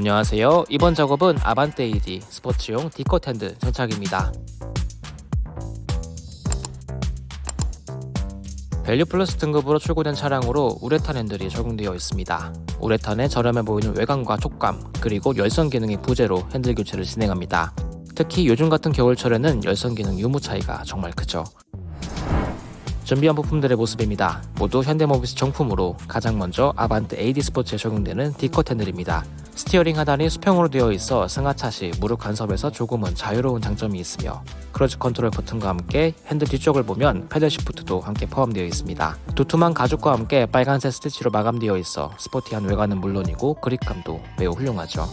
안녕하세요. 이번 작업은 아반떼 AD 스포츠용 D-cut 핸들 장착입니다. 밸류 플러스 등급으로 출고된 차량으로 우레탄 핸들이 적용되어 있습니다. 우레탄의 저렴해 보이는 외관과 촉감, 그리고 열선 기능의 부재로 핸들 교체를 진행합니다. 특히 요즘 같은 겨울철에는 열선 기능 유무 차이가 정말 크죠. 준비한 부품들의 모습입니다. 모두 현대모비스 정품으로 가장 먼저 아반떼 AD 스포츠에 적용되는 D-cut 핸들입니다. 스티어링 하단이 수평으로 되어 있어 승하차 시 무릎 간섭에서 조금은 자유로운 장점이 있으며 크루즈 컨트롤 버튼과 함께 핸들 뒤쪽을 보면 paddle shift도 함께 포함되어 있습니다. 두툼한 가죽과 함께 빨간색 스티치로 마감되어 있어 스포티한 외관은 물론이고 그립감도 매우 훌륭하죠.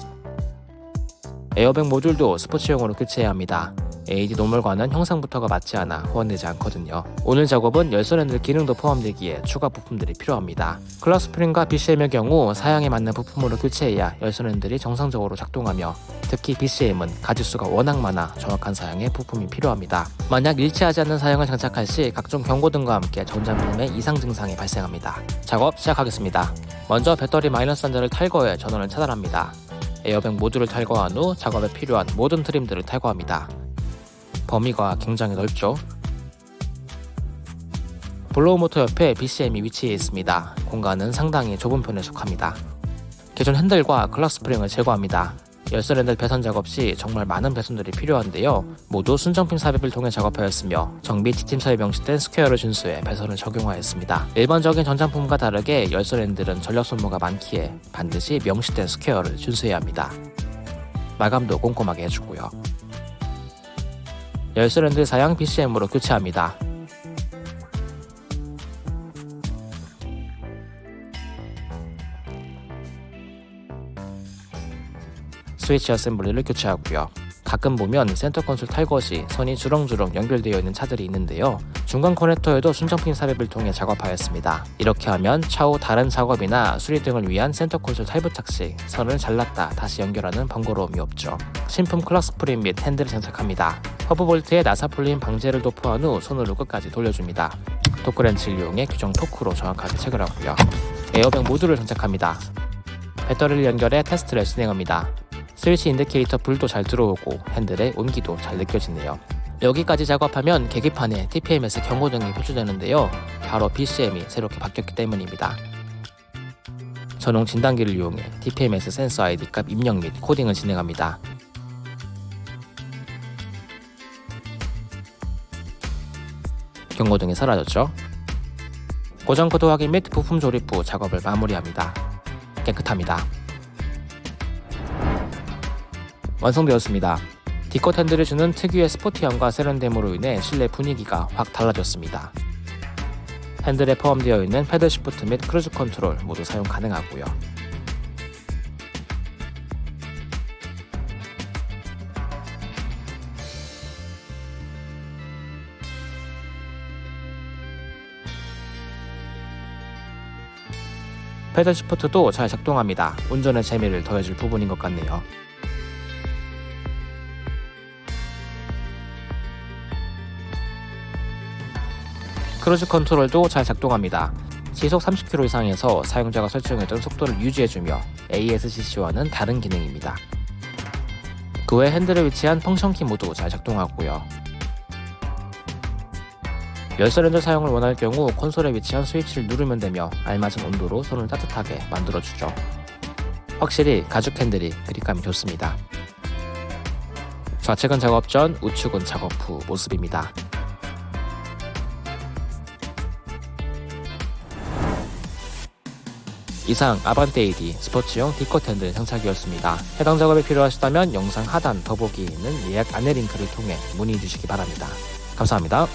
에어백 모듈도 스포츠용으로 교체해야 합니다. AD normal과는 형상부터가 맞지 않아 호환되지 않거든요. 오늘 작업은 열선 핸들 기능도 포함되기에 추가 부품들이 필요합니다. clock spring과 BCM의 경우 사양에 맞는 부품으로 교체해야 열선 핸들이 정상적으로 작동하며 특히 BCM은 가지수가 워낙 많아 정확한 사양에 부품이 필요합니다. 만약 일치하지 않는 사양을 장착할 시 각종 경고등과 함께 전자부품에 이상 증상이 발생합니다. 작업 시작하겠습니다. 먼저 배터리 마이너스 단자를 탈거해 전원을 차단합니다. 에어백 모듈을 탈거한 후 작업에 필요한 모든 트림들을 탈거합니다. 범위가 굉장히 넓죠. blower 모터 옆에 BCM이 위치해 있습니다. 공간은 상당히 좁은 편에 속합니다. 기존 핸들과 clock spring을 제거합니다. 열선 핸들 배선 작업 시 정말 많은 배선들이 필요한데요. 모두 순정핀 삽입을 통해 작업하였으며 정비 지침서에 명시된 square를 준수해 배선을 적용하였습니다. 일반적인 전장품과 다르게 열선 핸들은 전력 소모가 많기에 반드시 명시된 square를 준수해야 합니다. 마감도 꼼꼼하게 해주고요. 핸들 사양 BCM으로 교체합니다. 스위치 assembly를 교체하고요. 가끔 보면 센터 콘솔 시 선이 주렁주렁 연결되어 있는 차들이 있는데요. 중간 커넥터에도 순정핀 삽입을 통해 작업하였습니다. 이렇게 하면 차후 다른 작업이나 수리 등을 위한 센터 콘솔 탈부착 시 선을 잘랐다 다시 연결하는 번거로움이 없죠. 신품 clock spring 및 핸들을 장착합니다. 허브 볼트에 나사 풀림 방지제를 도포한 후 손으로 끝까지 돌려줍니다. 토크렌치를 이용해 규정 토크로 정확하게 체결하고요. 에어백 모듈을 장착합니다. 배터리를 연결해 테스트를 진행합니다. 스위치 indicator 불도 잘 들어오고 핸들의 온기도 잘 느껴지네요. 여기까지 작업하면 계기판에 TPMS 경고등이 표시되는데요. 바로 BCM이 새롭게 바뀌었기 때문입니다. 전용 진단기를 이용해 TPMS 센서 ID 값 입력 및 코딩을 진행합니다. 경고등이 사라졌죠? 고장 코드 확인 및 부품 조립 후 작업을 마무리합니다. 깨끗합니다. 완성되었습니다. D-cut 핸들이 주는 특유의 스포티함과 세련됨으로 인해 실내 분위기가 확 달라졌습니다. 핸들에 포함되어 있는 paddle shift 및 크루즈 컨트롤 모두 사용 가능하고요. paddle shift도 잘 작동합니다. 운전의 재미를 더해줄 부분인 것 같네요. 크루즈 컨트롤도 잘 작동합니다. 시속 30km 이상에서 사용자가 설정했던 속도를 유지해주며 ASCC와는 다른 기능입니다. 그 외 핸들에 위치한 function key 모두 잘 작동하고요. 열선 핸들 사용을 원할 경우 콘솔에 위치한 스위치를 누르면 되며 알맞은 온도로 손을 따뜻하게 만들어주죠. 확실히 가죽 핸들이 그립감이 좋습니다. 좌측은 작업 전, 우측은 작업 후 모습입니다. 이상 아반떼 AD 스포츠용 디컷 핸들 장착이었습니다. 해당 작업이 필요하시다면 영상 하단 더보기에 있는 예약 안내 링크를 통해 문의 주시기 바랍니다. 감사합니다.